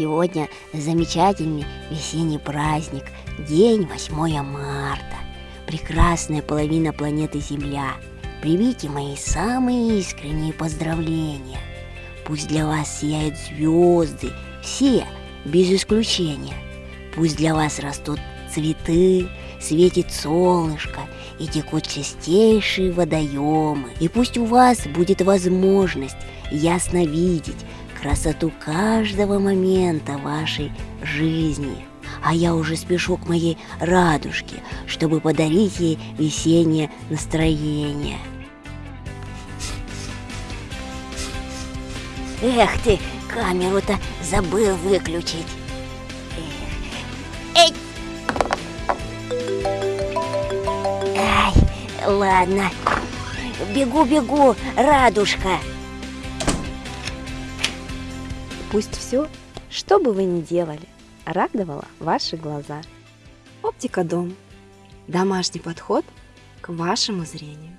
Сегодня замечательный весенний праздник, день 8 марта. Прекрасная половина планеты Земля. Примите мои самые искренние поздравления. Пусть для вас сияют звезды, все, без исключения. Пусть для вас растут цветы, светит солнышко и текут чистейшие водоемы. И пусть у вас будет возможность ясно видеть красоту каждого момента вашей жизни. А я уже спешу к моей радужке, чтобы подарить ей весеннее настроение. Эх ты, камеру-то забыл выключить. Эй! Ай, ладно. Бегу-бегу, радужка. Пусть все, что бы вы ни делали, радовало ваши глаза. Оптика Дом. Домашний подход к вашему зрению.